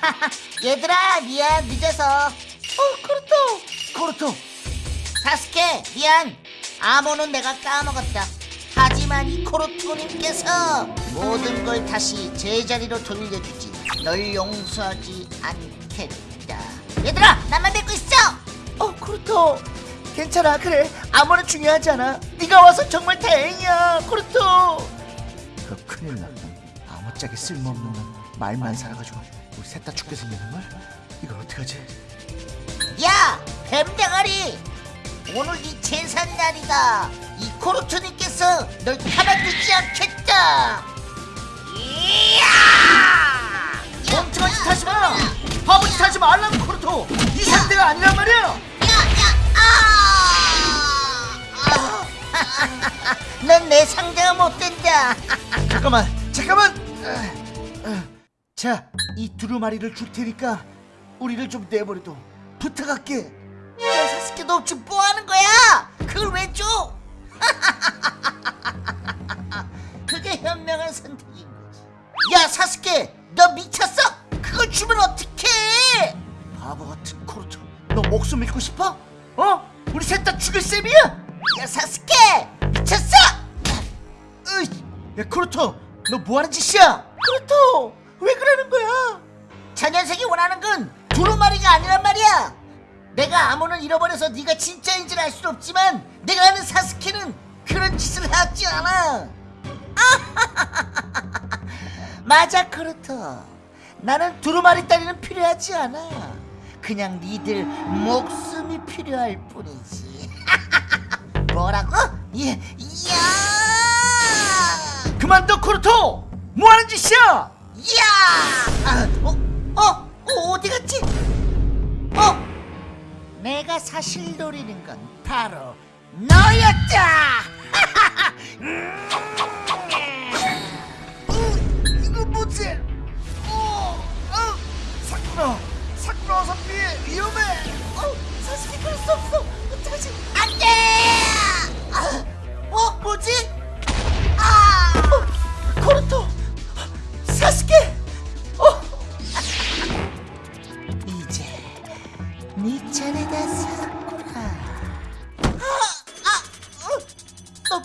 아, 얘들아 미안. 늦어서. 어 그렇다. 코르토 사스케 미안. 암호는 내가 까먹었다. 하지만 이 코르토님께서 모든 걸 다시 제자리로 돌려주지. 널 용서하지 않겠다. 얘들아 나만 믿고 있어! 어 그렇다 괜찮아 그래. 아무나 중요하지 않아. 네가 와서 정말 다행이야 그렇다 그 큰일 났다. 아무짝에 쓸모없는 놈 말만 살아가지고 우리 셋 다 죽게 생기는 걸? 이걸 어떡하지? 야 뱀대가리! 오늘 네 제삿날이다 이 코르토님께서 널 가만두지 않겠다! 이야! 멍청한 짓 하지 마! 바보 짓 하지 말라고 코르토! 이 상태가 아니란 말이야! 넌 내 상대가 못 된다. 잠깐만 잠깐만! 아, 아. 자 이 두루마리를 줄 테니까 우리를 좀 내버려둬 부탁할게 야, 사스케 너 지금 뭐 하는 거야? 그걸 왜 줘? 그게 현명한 선택인 거지. 야, 사스케, 너 미쳤어? 그걸 주면 어떡해? 바보 같은 코르토 너 목숨 잃고 싶어? 어? 우리 셋 다 죽일 셈이야? 야, 사스케, 미쳤어? 으이, 야 나루토 너 뭐 하는 짓이야? 나루토 원하는 건 두루마리가 아니란 말이야. 내가 암호를 잃어버려서 네가 진짜인 줄 알 수는 없지만 내가 아는 사스케는 그런 짓을 하지 않아. 맞아 나루토. 나는 두루마리 따위는 필요하지 않아. 그냥 니들 목숨이 필요할 뿐이지. 뭐라고? 예, 야! 그만둬 코르토 뭐하는 짓이야? 야! 아, 어, 어, 어, 어디 갔지? 어? 내가 사실 노리는 건 바로 너였다!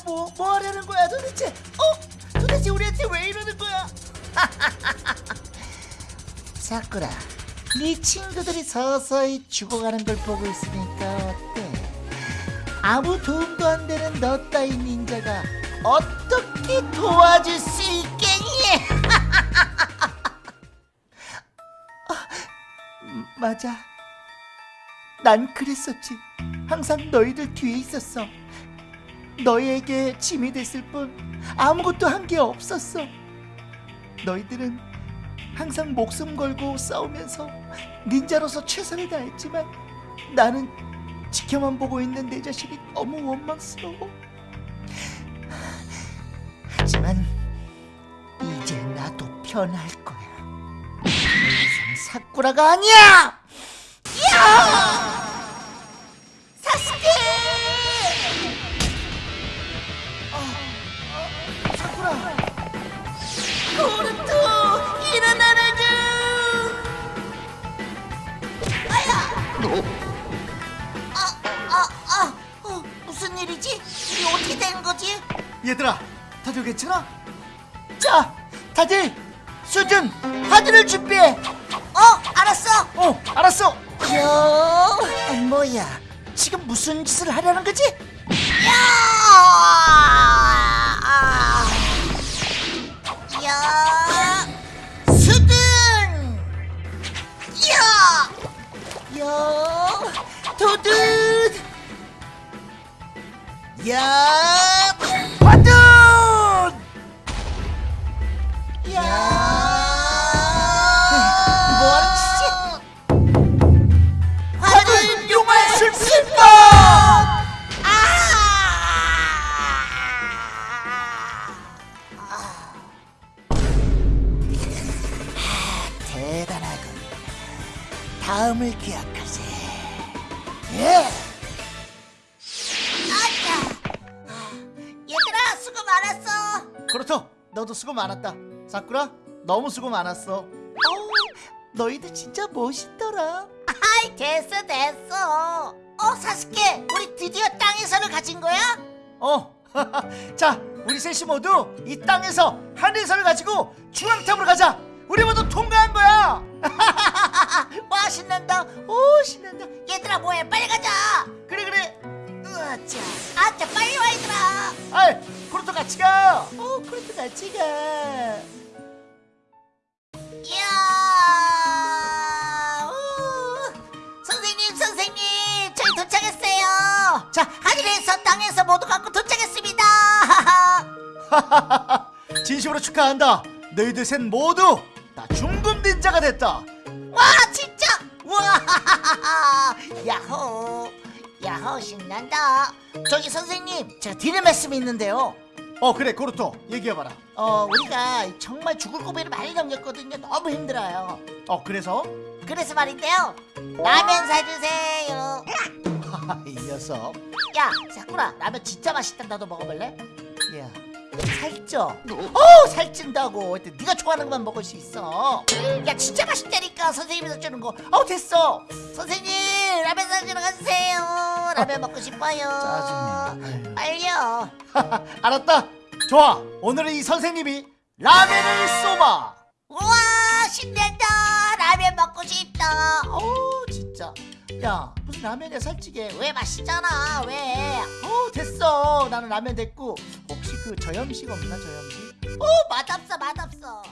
뭐, 뭐 하려는 거야 도대체 어? 도대체 우리한테 왜 이러는 거야 사쿠라, 네 친구들이 서서히 죽어가는 걸 보고 있으니까 어때? 아무 도움도 안 되는 너 따위 닌자가 어떻게 도와줄 수 있겠니? 맞아 난 그랬었지 항상 너희들 뒤에 있었어 너희에게 짐이 됐을 뿐 아무것도 한 게 없었어 너희들은 항상 목숨 걸고 싸우면서 닌자로서 최선을 다했지만 나는 지켜만 보고 있는 내 자신이 너무 원망스러워 하지만 이제 나도 변할 거야. 더 이상 사쿠라가 아니야. 야! 사스케! 거지? 얘들아 다들 괜찮아? 자 다들 수준 하드를 준비해 어, 알았어. 어 알았어 요, 아, 뭐야? 지금 무슨 짓을 하려는 거지? 야! 아! 야! 수든! 야! 야! 도든! 야! 다음을 기약하세. 예. 아차. 얘들아 수고 많았어. 그렇죠 너도 수고 많았다 사쿠라 너무 수고 많았어. 어우, 너희들 진짜 멋있더라. 아이 됐어 됐어 어 사스케 우리 드디어 땅에서를 가진 거야? 어. 자, 우리 셋이 모두 이 땅에서 하늘선을 가지고 중앙탑으로 가자. 우리 모두 통과한 거야. 와 신난다 오 신난다 얘들아 뭐해 빨리 가자 그래 그래. 으아짜 아짜 빨리 와 얘들아 아이, 코르토 같이 가. 어, 그래도 같이 가. 이야 우. 선생님 선생님 저희 도착했어요 자 하늘에서 땅에서 모두 갖고 도착했습니다 진심으로 축하한다. 너희들 셋 모두 다 중급 닌자가 됐다. 와 진짜 와 야호 야호 신난다. 저기 선생님 제가 드릴 말씀이 있는데요. 어 그래 코르토 얘기해봐라. 어 우리가 정말 죽을 고비를 많이 넘겼거든요. 너무 힘들어요. 어 그래서? 그래서 말인데요. 라면 사주세요. 이 녀석. 야 사쿠라 라면 진짜 맛있다 너도 먹어볼래? 야, 살쪄. 어? 살찐다고. 하여튼 네가 좋아하는 것만 먹을 수 있어. 야 진짜 맛있다니까 선생님이 사주는 거어 됐어. 선생님 라면 사주러 가주세요. 라면 먹고 싶어요. 짜증나. 빨리요 알았다. 좋아. 오늘은 이 선생님이 라면을 쏘마. 우와 신난다. 라면 먹고 싶다. 어우, 진짜. 야, 무슨 라면이야 살찌게. 왜 맛있잖아 왜 어, 됐어. 나는 라면 됐고. 혹시 그 저염식 없나 저염식? 오 맛없어 맛없어